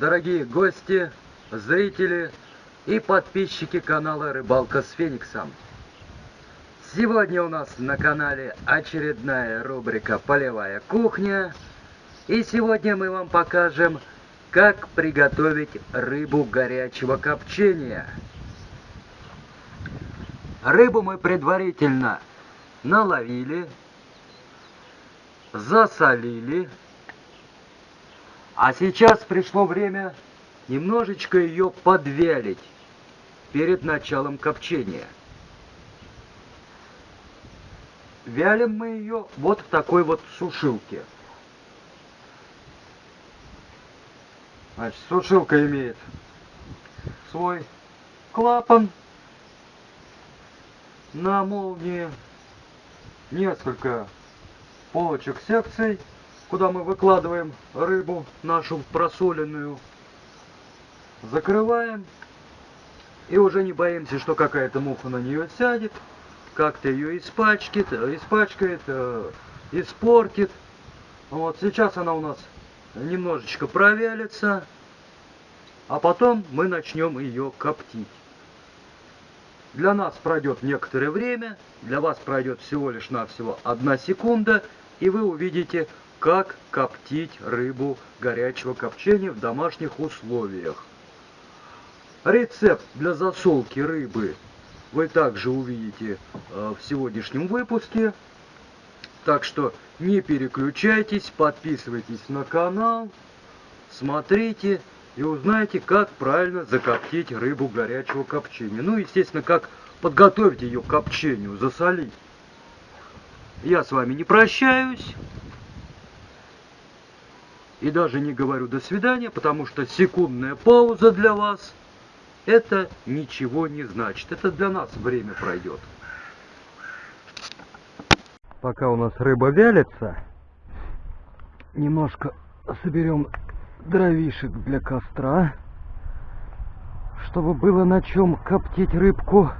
Дорогие гости, зрители и подписчики канала Рыбалка с Фениксом. Сегодня у нас на канале очередная рубрика «Полевая кухня». И сегодня мы вам покажем, как приготовить рыбу горячего копчения. Рыбу мы предварительно наловили, засолили. А сейчас пришло время немножечко ее подвялить перед началом копчения. Вялим мы ее вот в такой вот сушилке. Значит, сушилка имеет свой клапан на молнии, несколько полочек секций, куда мы выкладываем рыбу нашу просоленную. Закрываем. И уже не боимся, что какая-то муха на нее сядет, как-то ее испачкает, испачкает, э, испортит. Вот сейчас она у нас немножечко провялится, а потом мы начнем ее коптить. Для нас пройдет некоторое время, для вас пройдет всего лишь навсего одна секунда, и вы увидите, как коптить рыбу горячего копчения в домашних условиях. Рецепт для засолки рыбы вы также увидите э, в сегодняшнем выпуске. Так что не переключайтесь, подписывайтесь на канал, смотрите и узнаете, как правильно закоптить рыбу горячего копчения. Ну, естественно, как подготовить ее к копчению, засолить. Я с вами не прощаюсь. И даже не говорю до свидания, потому что секундная пауза для вас это ничего не значит. Это для нас время пройдет. Пока у нас рыба вялится, немножко соберем дровишек для костра, чтобы было на чем коптить рыбку.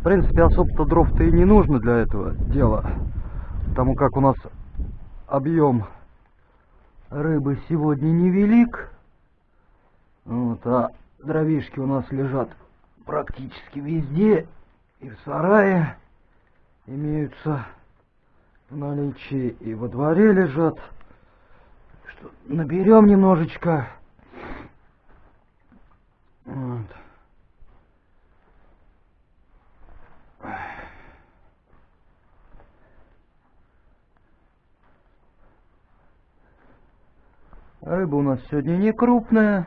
В принципе, особо-то дров-то и не нужно для этого дела, потому как у нас объем рыбы сегодня невелик. Вот, а дровишки у нас лежат практически везде. И в сарае имеются в наличии, и во дворе лежат. Что, наберем немножечко. Вот. Рыба у нас сегодня не крупная.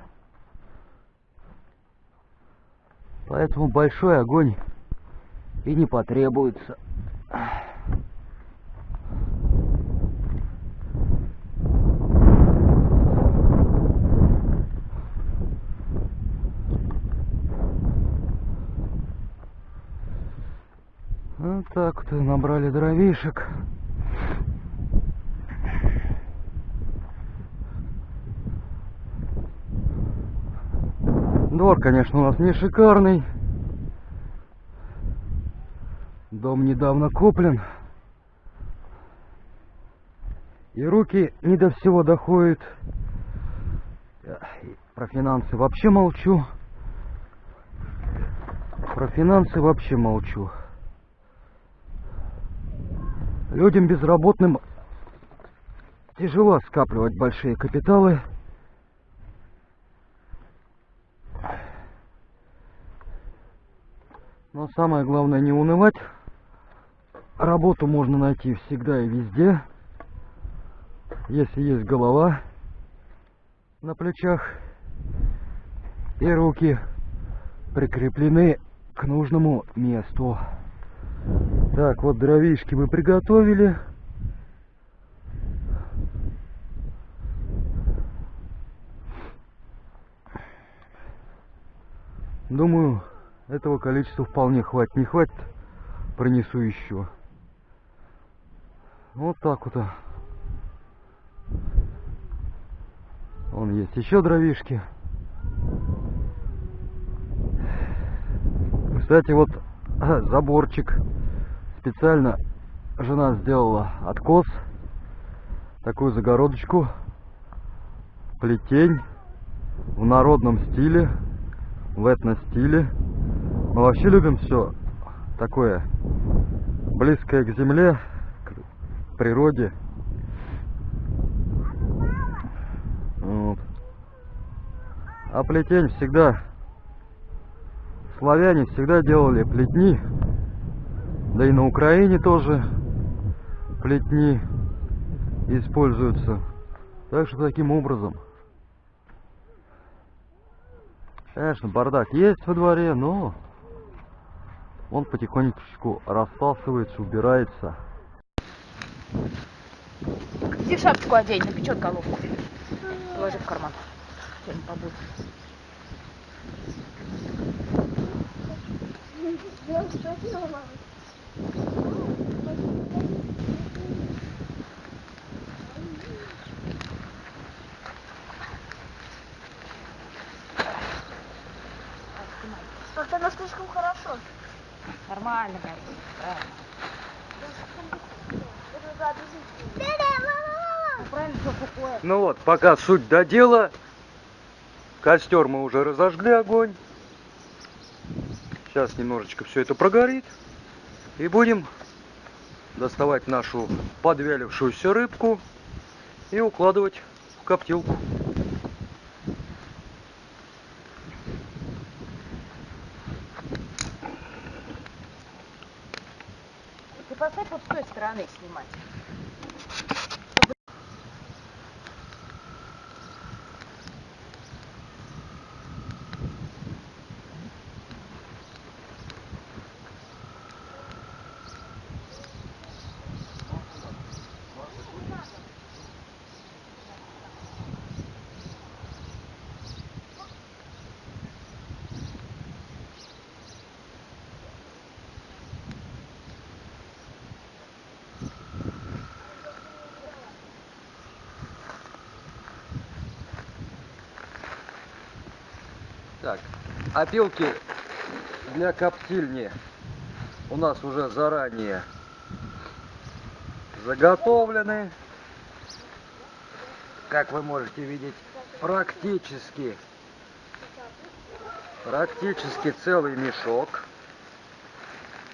Поэтому большой огонь и не потребуется. Вот так вот набрали дровишек. Двор, конечно, у нас не шикарный. Дом недавно куплен. И руки не до всего доходят. Про финансы вообще молчу. Про финансы вообще молчу. Людям безработным тяжело скапливать большие капиталы. Но самое главное не унывать. Работу можно найти всегда и везде. Если есть голова на плечах и руки прикреплены к нужному месту. Так, вот дровишки мы приготовили. Думаю, этого количества вполне хватит. Не хватит, пронесу еще. Вот так вот. Вон есть еще дровишки. Кстати, вот заборчик специально жена сделала откос такую загородочку. Плетень в народном стиле, в этно-стиле. Мы вообще любим все такое близкое к земле, к природе. Вот. А плетень всегда, славяне всегда делали плетни, да и на Украине тоже плетни используются. Так что таким образом. Конечно, бардак есть во дворе, но он потихонечку расталкивается, убирается. Иди шапочку одень, напечет головку. Положи в карман. Что-нибудь побудет. Как-то оно слишком хорошо. Нормально. Правильно. Ну? Ну вот, пока суть до дела. Костер мы уже разожгли огонь. Сейчас немножечко все это прогорит. И будем доставать нашу подвялившуюся рыбку и укладывать в коптилку. Ты поставь вот с той стороны снимать. Так, опилки для коптильни у нас уже заранее заготовлены. Как вы можете видеть, практически, практически целый мешок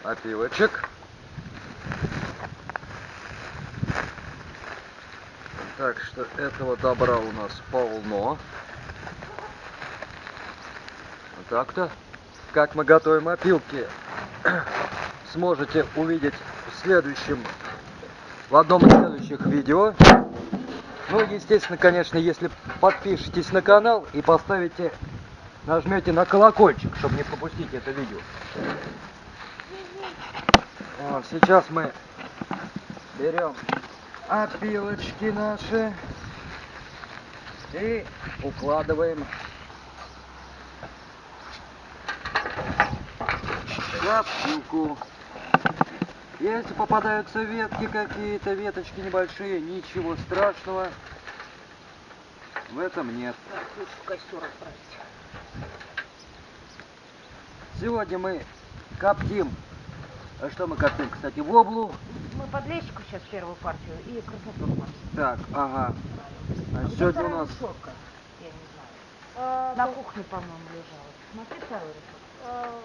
опилочек. Так что этого добра у нас полно. Так-то. Как мы готовим опилки, сможете увидеть в следующем, в одном из следующих видео. Ну, естественно, конечно, если подпишетесь на канал и поставите, нажмете на колокольчик, чтобы не пропустить это видео. Вот, сейчас мы берем опилочки наши и укладываем коптилку. Если попадаются ветки какие-то, веточки небольшие, ничего страшного в этом нет. Так, лучше в костер отправить. Сегодня мы коптим, а что мы коптим, кстати, воблу. Мы подлещику сейчас первую партию и смотрим. Так, ага. А А где сегодня у нас? Я не знаю. А, На то- кухне, по-моему, лежала. Смотри вторую решетку.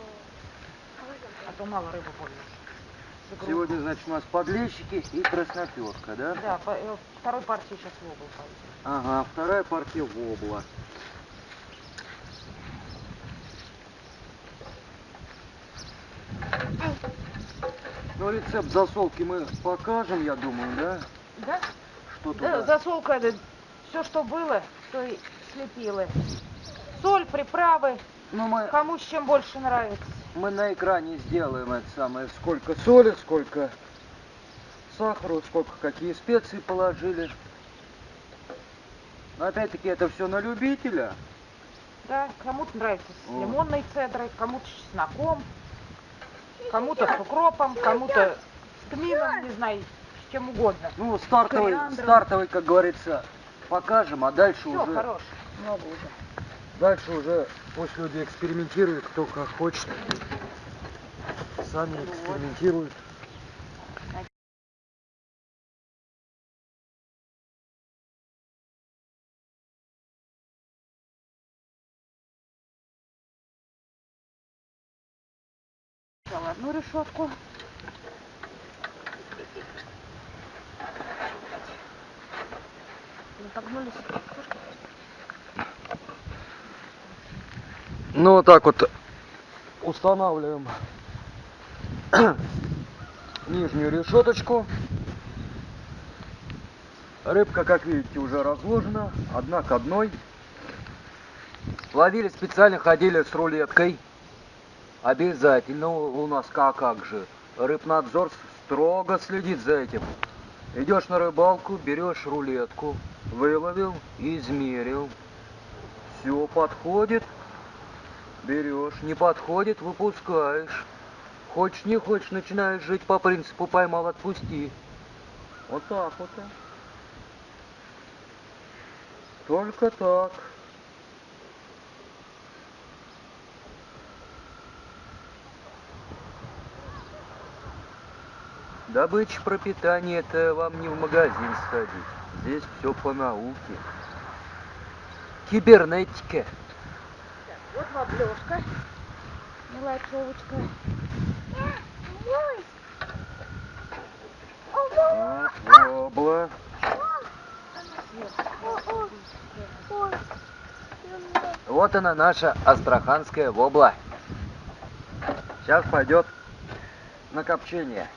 А, то мало рыбы пользуешь. сегодня, значит, у нас подлещики и красноперка, да? Да, по- э, второй партии сейчас в угол пойдет. Ага, вторая партия вобла. Ну, рецепт засолки мы покажем, я думаю, да? Да? Что Да, туда? засолка, все, что было, то и слепила. Соль, приправы, Ну, мы, кому с чем больше нравится. Мы на экране сделаем это самое, сколько соли, сколько сахара, сколько какие специи положили. Но опять-таки это все на любителя. Да, кому-то нравится с Вот. лимонной цедрой, кому-то с чесноком, кому-то с укропом, кому-то с тмином, не знаю, с чем угодно. Ну, стартовый, стартовый, как говорится, покажем, а дальше Все, уже... хорош, много уже. Дальше уже пусть люди экспериментируют, кто как хочет. Сами ну экспериментируют. одну решетку вот так вот устанавливаем нижнюю решеточку. Рыбка, как видите, уже разложена, одна к одной. Ловили специально, ходили с рулеткой. Обязательно у нас как, как же. Рыбнадзор строго следит за этим. Идешь на рыбалку, берешь рулетку, выловил, измерил. Все подходит, берешь, не подходит, выпускаешь. Хочешь, не хочешь, начинаешь жить по принципу поймал, отпусти. Вот так вот. Только так. Добыча пропитания это вам не в магазин сходить. Здесь все по науке. Кибернетика. Вот воблёшка. Мелочевочка. Ой, Вот, вобла. Вот она наша астраханская вобла. Сейчас пойдет на копчение.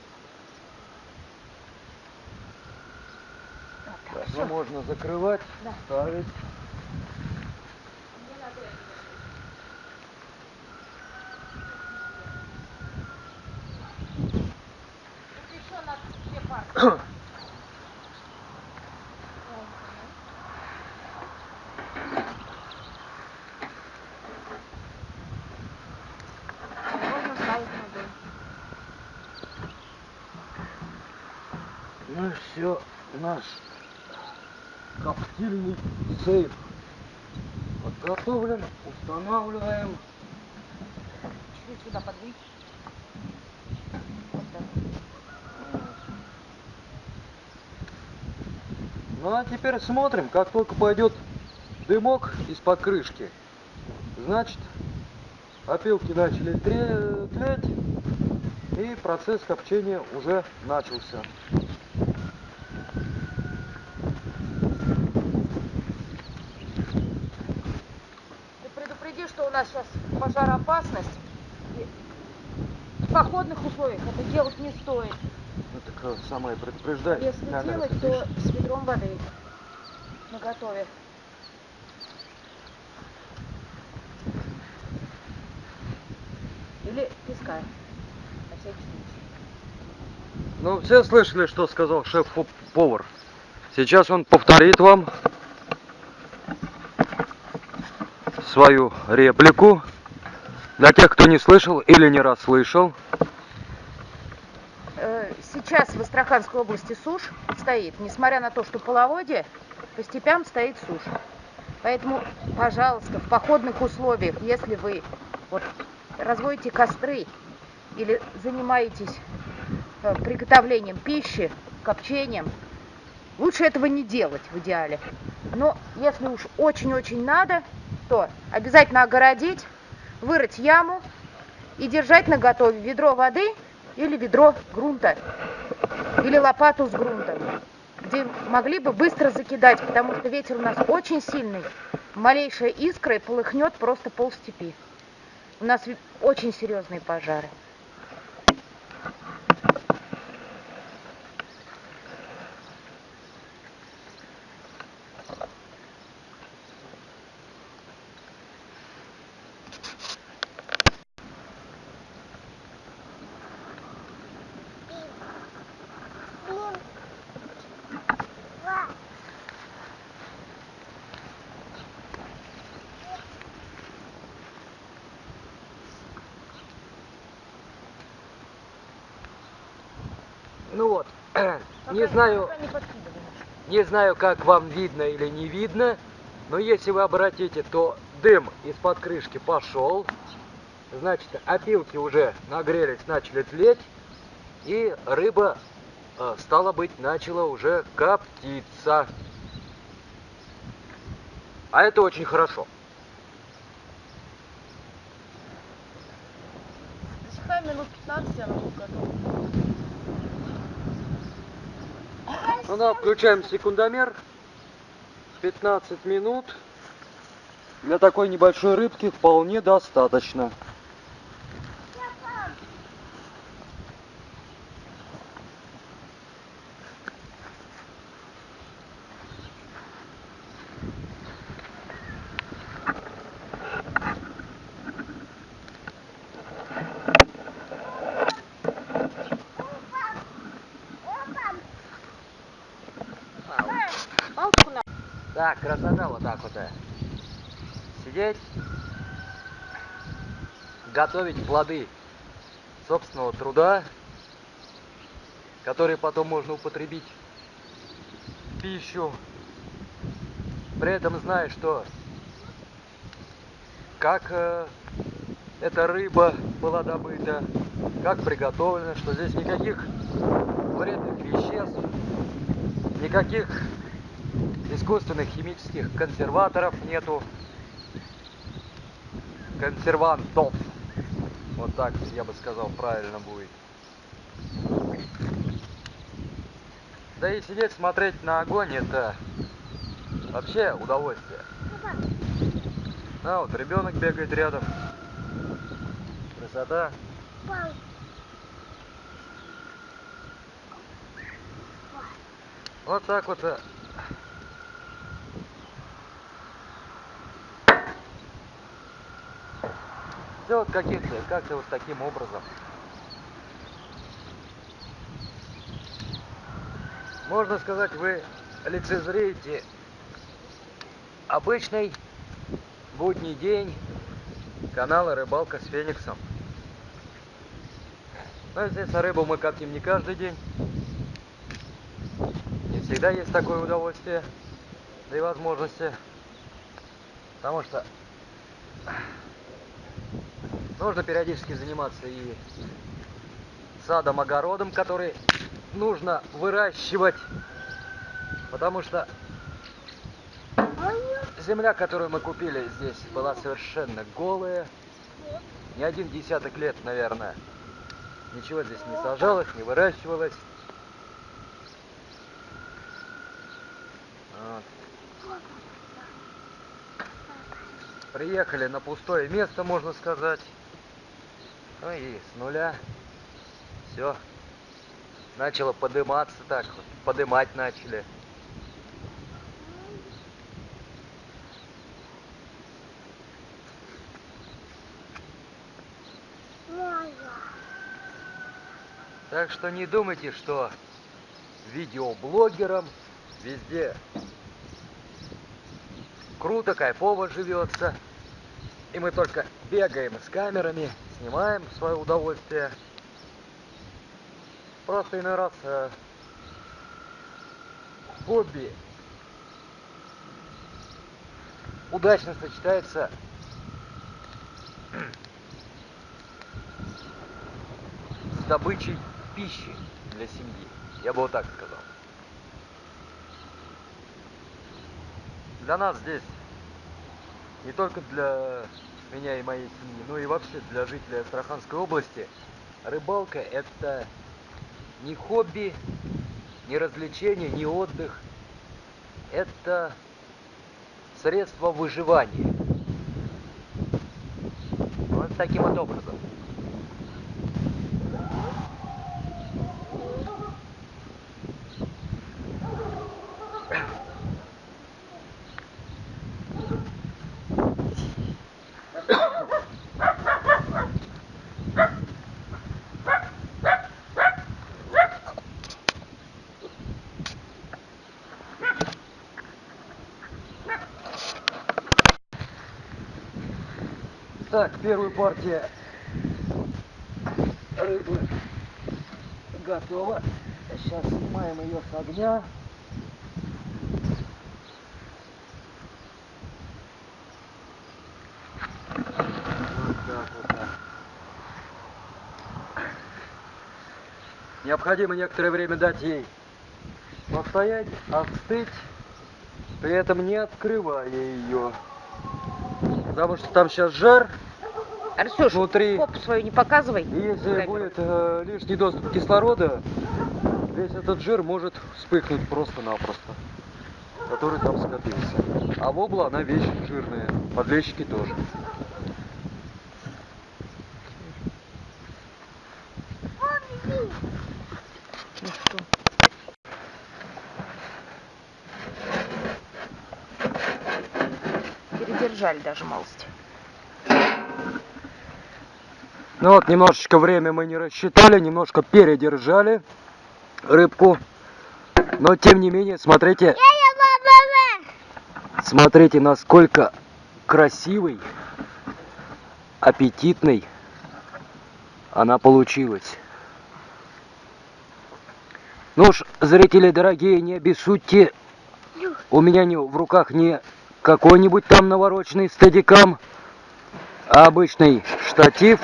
Ну можно закрывать, Да. ставить. Ну все, наш коптильный сейф подготовлен, устанавливаем. Чуть сюда подвинь. Вот так. Ну а теперь смотрим, как только пойдет дымок из-под крышки, значит опилки начали тлеть и процесс копчения уже начался. Ты предупреди, что у нас сейчас пожароопасность. И в походных условиях это делать не стоит. Так э, самое предупреждает. Если Камера делать, то с ведром воды на готове. Или песка. На всякий случай. Ну, все слышали, что сказал шеф-повар. Сейчас он повторит вам свою реплику. Для тех, кто не слышал или не расслышал. Э, Сейчас в Астраханской области сушь стоит, несмотря на то, что половодье, по степям стоит сушь. Поэтому, пожалуйста, в походных условиях, если вы вот, разводите костры или занимаетесь э, приготовлением пищи, копчением, лучше этого не делать в идеале. Но если уж очень-очень надо, то обязательно огородить, вырыть яму и держать на готове ведро воды или ведро грунта, или лопату с грунтом, где могли бы быстро закидать, потому что ветер у нас очень сильный. Малейшая искра и полыхнет просто пол степи. У нас очень серьезные пожары. Блин. Ва. Ну вот, не знаю, не знаю, как вам видно или не видно, но если вы обратите, то дым из-под крышки пошел. Значит, опилки уже нагрелись, начали тлеть, и рыба, э, стало быть, начала уже коптиться. А это очень хорошо. Засыхает Оставь минут 15, она будет готова. Ну включаем секундомер. 15 минут. Для такой небольшой рыбки вполне достаточно. Палку на... Так, красота вот так вот. э. Сидеть, готовить плоды собственного труда, которые потом можно употребить в пищу. При этом зная, что как э, эта рыба была добыта, как приготовлена, что здесь никаких вредных веществ, никаких искусственных химических консерваторов нету. Консервантов. Вот так я бы сказал правильно будет. Да и сидеть смотреть на огонь это вообще удовольствие. А вот ребенок бегает рядом. Красота. Вот так вот. Все вот каких-то, как-то вот таким образом. Можно сказать, вы лицезреете обычный будний день канала «Рыбалка с Фениксом». Но, естественно, рыбу мы коптим не каждый день. Не всегда есть такое удовольствие, да и возможности. Потому что нужно периодически заниматься и садом, огородом, который нужно выращивать. Потому что земля, которую мы купили здесь, была совершенно голая. Не один десяток лет, наверное. Ничего здесь не сажалось, не выращивалось. Приехали на пустое место, можно сказать. Ну и с нуля все начало подыматься так, вот, подымать начали. Так что не думайте, что видеоблогерам везде круто, кайфово живется. И мы только бегаем с камерами, снимаем в свое удовольствие. Просто иной раз э, хобби удачно сочетается с добычей пищи для семьи. Я бы вот так сказал. Для нас здесь, не только для меня и моей семьи, но и вообще для жителей Астраханской области, рыбалка это не хобби, не развлечение, не отдых. Это средство выживания. Вот таким вот образом. Так, первая партия рыбы готова. Сейчас снимаем ее с огня. Необходимо некоторое время дать ей постоять, остыть, при этом не открывая ее. Потому что там сейчас жар, Арсюш, внутри. попу свою не показывай. Если будет э, лишний доступ кислорода, весь этот жир может вспыхнуть просто-напросто, который там скопился. А вобла, она вещь жирная, подлещики тоже. Ну что? Передержали даже малость. Ну вот, немножечко время мы не рассчитали, немножко передержали рыбку. Но тем не менее, смотрите, смотрите, насколько красивый, аппетитный она получилась. Ну уж, зрители дорогие, не обессудьте, у меня не, в руках не какой-нибудь там навороченный стадикам, а обычный штатив.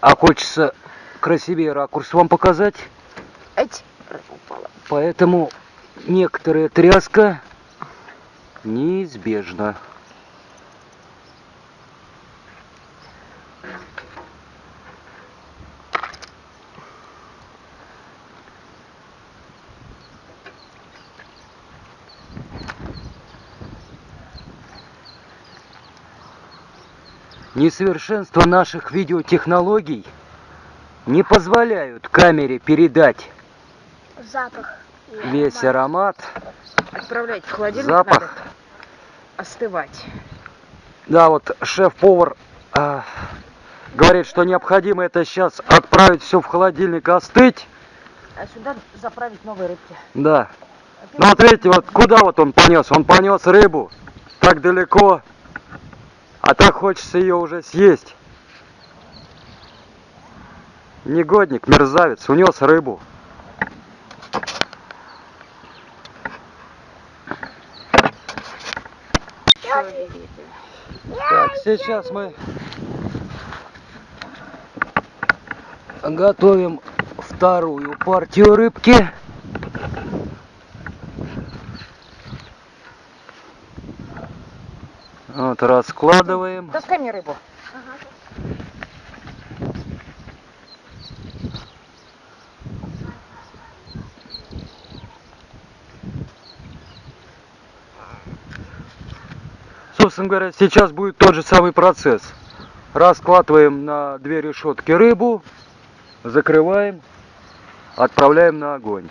А хочется красивее ракурс вам показать. Упала. Поэтому некоторая тряска неизбежна. Несовершенство наших видеотехнологий не позволяют камере передать Запах. весь аромат. Отправлять в холодильник Запах. надо остывать. Да, вот шеф-повар а, говорит, что необходимо это сейчас отправить все в холодильник остыть. А сюда заправить новые рыбки. Да. Ну вот видите, вот куда вот он понес? Он понес рыбу так далеко, а так хочется ее уже съесть. Негодник, мерзавец, унес рыбу. Так, сейчас мы готовим вторую партию рыбки. Вот, раскладываем. Таскай мне рыбу. Собственно говоря, сейчас будет тот же самый процесс. Раскладываем на две решетки рыбу, закрываем, отправляем на огонь.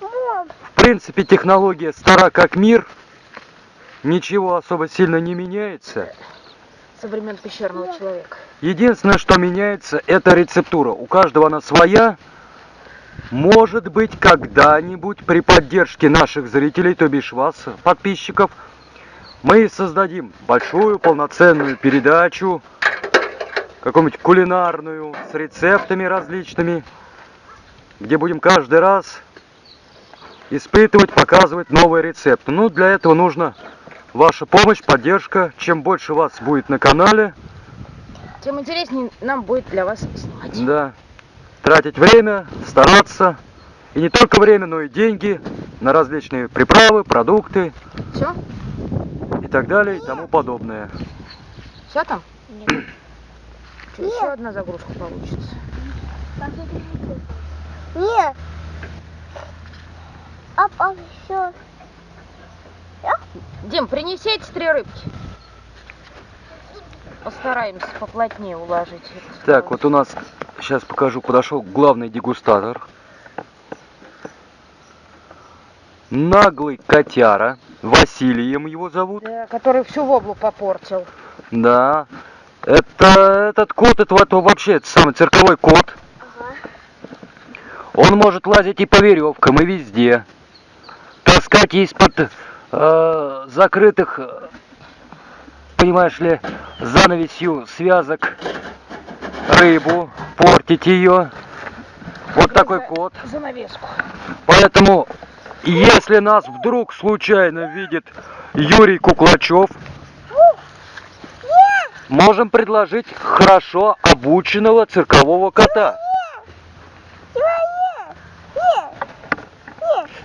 В принципе, технология стара как мир, ничего особо сильно не меняется. Со времен пещерного человека. Единственное, что меняется, это рецептура. У каждого она своя. Может быть, когда-нибудь при поддержке наших зрителей, то бишь вас, подписчиков, мы создадим большую полноценную передачу, какую-нибудь кулинарную, с рецептами различными, где будем каждый раз испытывать, показывать новые рецепты. Ну, для этого нужно ваша помощь, поддержка. Чем больше вас будет на канале, Тем интереснее нам будет для вас снимать. Да. Тратить время, стараться. И не только время, но и деньги на различные приправы, продукты Все? и так далее и тому подобное. Все там? Нет. Что, еще одна загрузка получится. Нет. А, а все. Дим, принеси эти три рыбки. Постараемся поплотнее уложить. Так, вот у нас, сейчас покажу, подошел главный дегустатор. Наглый котяра. Василием его зовут. Да, который всю воблу попортил. Да. Это этот кот, это вот вообще это самый цирковой кот. Ага. Он может лазить и по веревкам, и везде. Таскать из-под э, закрытых, понимаешь ли, занавесью связок рыбу, портить ее. Вот такой кот. Занавеску. Поэтому, если нас вдруг случайно видит Юрий Куклачев, можем предложить хорошо обученного циркового кота.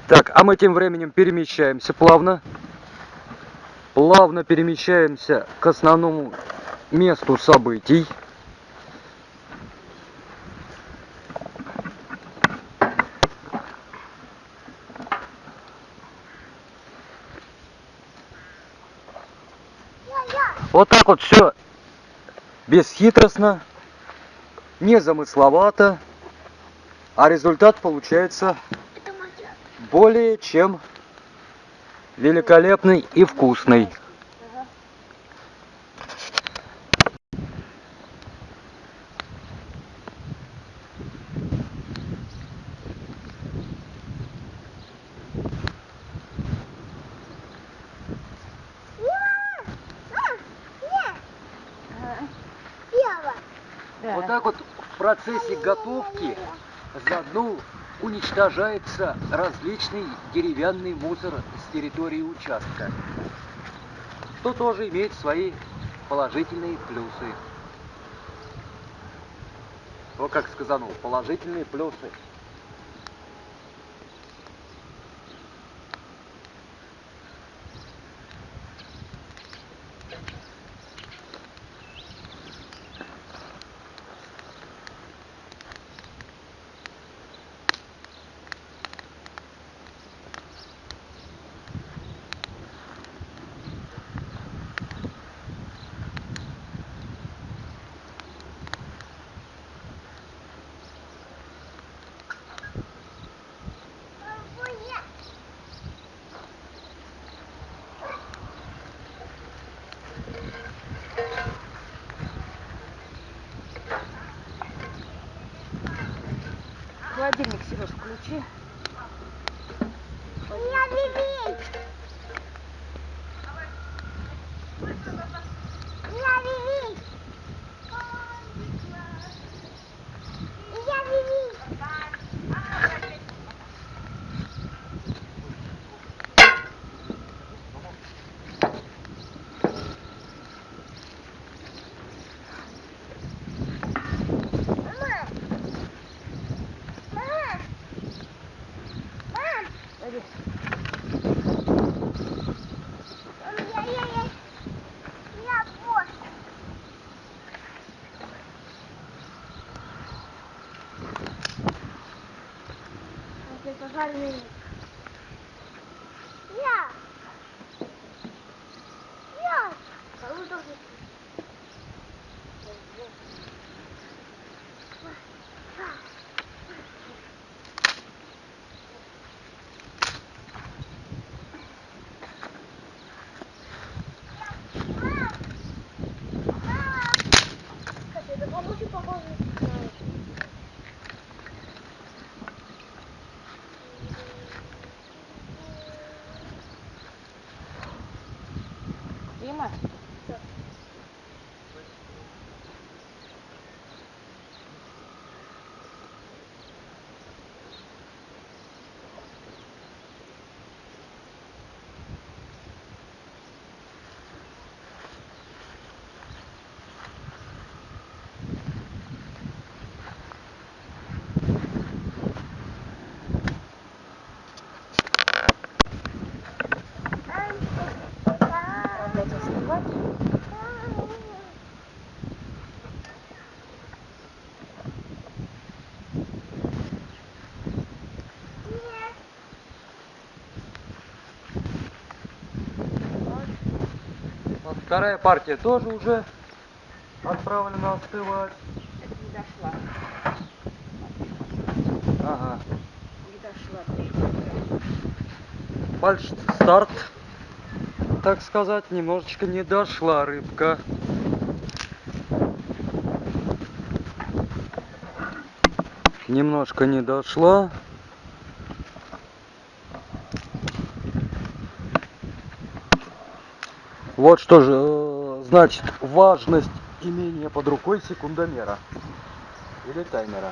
Так, а мы тем временем перемещаемся плавно. плавно перемещаемся к основному месту событий. Вот так вот все бесхитростно, незамысловато, а результат получается. Более чем великолепный и вкусный. Ева. Да. Вот так вот в процессе готовки заодно уничтожается различный деревянный мусор с территории участка, что тоже имеет свои положительные плюсы. Вот как сказано, положительные плюсы. Холодильник, Сереж, включи. Я Виви. Я Виви. Я Виви. Мама. Мама. Мам. Пойди. Я, я, я. Я пост. Это пожарный. Я. Я. Кого должен? Это помочь похоже. Дима? Отправлять остывать. Вот вторая партия тоже уже отправлена остывать. Это не дошла. Ага. Не дошла. Фальш старт, так сказать, немножечко не дошла рыбка. Немножко не дошла. Вот что же э, значит важность имения под рукой секундомера или таймера.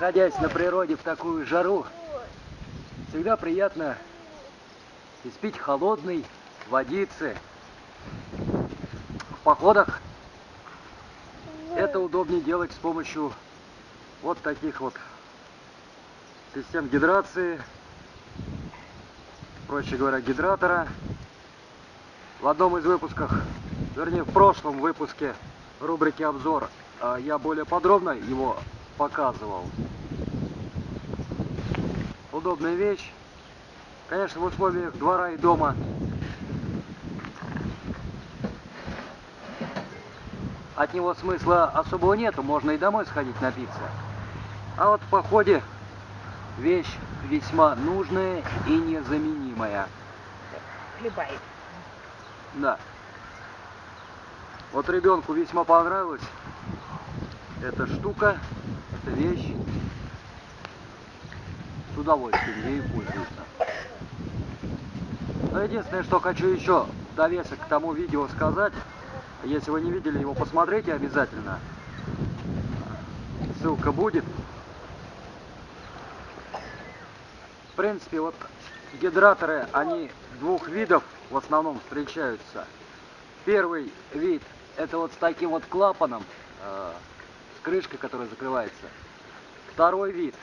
Находясь на природе в такую жару, всегда приятно испить холодной водицы. В походах это удобнее делать с помощью вот таких вот систем гидрации, проще говоря, гидратора. В одном из выпусков, вернее в прошлом выпуске рубрики обзор, а, я более подробно его показывал. Удобная вещь. Конечно, в условиях двора и дома от него смысла особого нету, можно и домой сходить напиться. А вот в походе вещь весьма нужная и незаменимая. Хлебает. Да. Вот ребенку весьма понравилась эта штука, эта вещь. С удовольствием ею пользуется. Но единственное, что хочу еще довесок к тому видео сказать, если вы не видели его, посмотрите обязательно. Ссылка будет. В принципе, вот гидраторы, они двух видов в основном встречаются. Первый вид это вот с таким вот клапаном, э, крышкой, которая закрывается. Второй вид,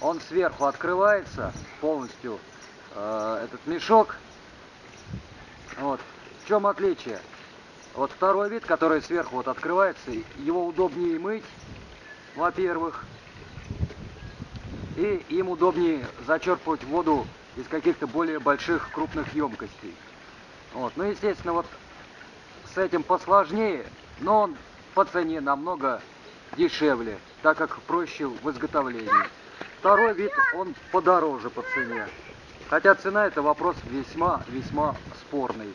он сверху открывается полностью, э, этот мешок. Вот. В чем отличие? Вот второй вид, который сверху вот открывается, его удобнее мыть, во-первых, и им удобнее зачерпывать воду из каких-то более больших крупных емкостей. Вот. Ну, естественно, вот с этим посложнее, но он по цене намного дешевле, так как проще в изготовлении. Второй вид, он подороже по цене. Хотя цена это вопрос весьма-весьма спорный.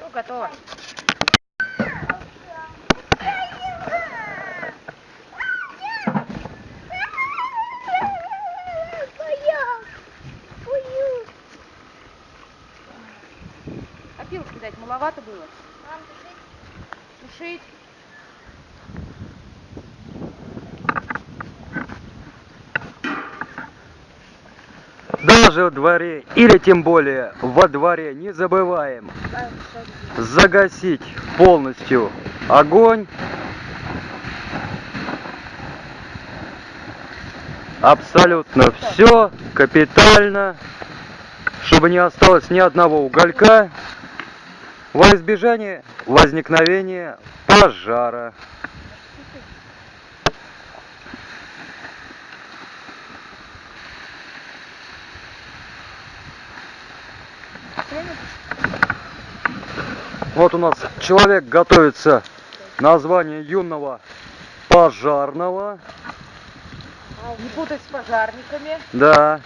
Ну, готово. Опилки дать маловато было? Сушить. Во дворе, или тем более во дворе, не забываем загасить полностью огонь. Абсолютно все капитально, чтобы не осталось ни одного уголька во избежание возникновения пожара. Вот у нас человек готовится на звание юного пожарного. Не путать с пожарниками. Да.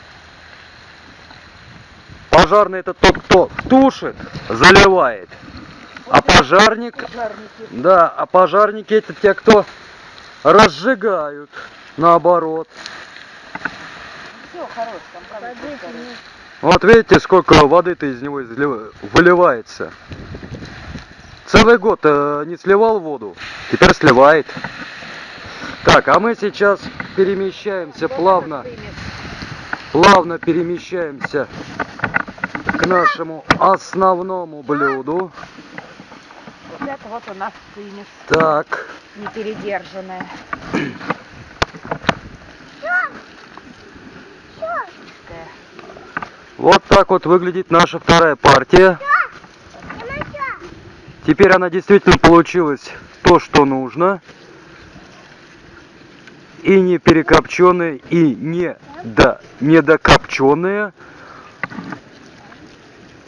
Пожарный это тот, кто тушит, заливает. А пожарник, Пожарники. да, а пожарники это те, кто разжигают, наоборот. Все, хорош, там правда. Вот видите, сколько воды-то из него выливается. Целый год э, не сливал воду, теперь сливает. Так, а мы сейчас перемещаемся плавно, плавно перемещаемся к нашему основному блюду. Вот это вот у нас финиш. Так, Непередержанная. Вот так вот выглядит наша вторая партия. Теперь она действительно получилась то, что нужно. И не перекопченная, и не до, недокопченная.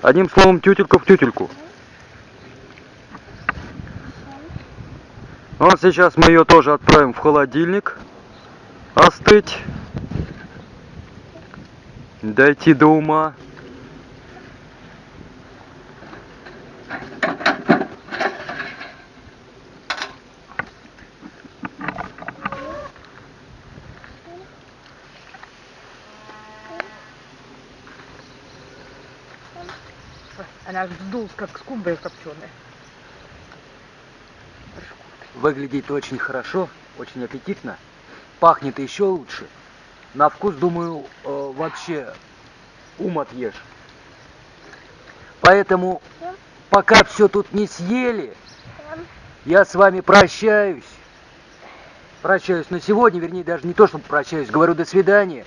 Одним словом, тютелька в тютельку. Вот сейчас мы ее тоже отправим в холодильник. Остыть. Дойти до ума. Аж вздулась, как скумбрия копченая. Выглядит очень хорошо, очень аппетитно. Пахнет еще лучше. На вкус, думаю, э, вообще ум отъешь. Поэтому, пока все тут не съели, я с вами прощаюсь. Прощаюсь на сегодня, вернее, даже не то, чтобы прощаюсь, говорю до свидания.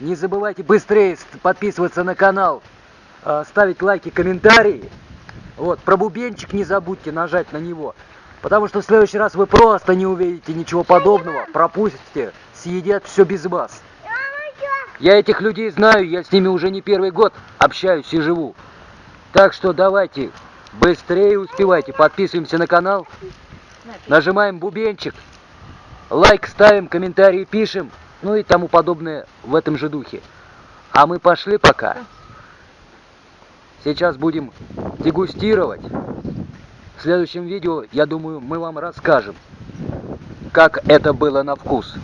Не забывайте быстрее ст- подписываться на канал, ставить лайки, комментарии. Вот, про бубенчик не забудьте нажать на него. Потому что в следующий раз вы просто не увидите ничего подобного, пропустите, съедят все без вас. Я этих людей знаю, я с ними уже не первый год общаюсь и живу. Так что давайте, быстрее успевайте, подписываемся на канал, нажимаем бубенчик, лайк ставим, комментарии пишем, ну и тому подобное в этом же духе. А мы пошли пока. Сейчас будем дегустировать. В следующем видео, я думаю, мы вам расскажем, как это было на вкус.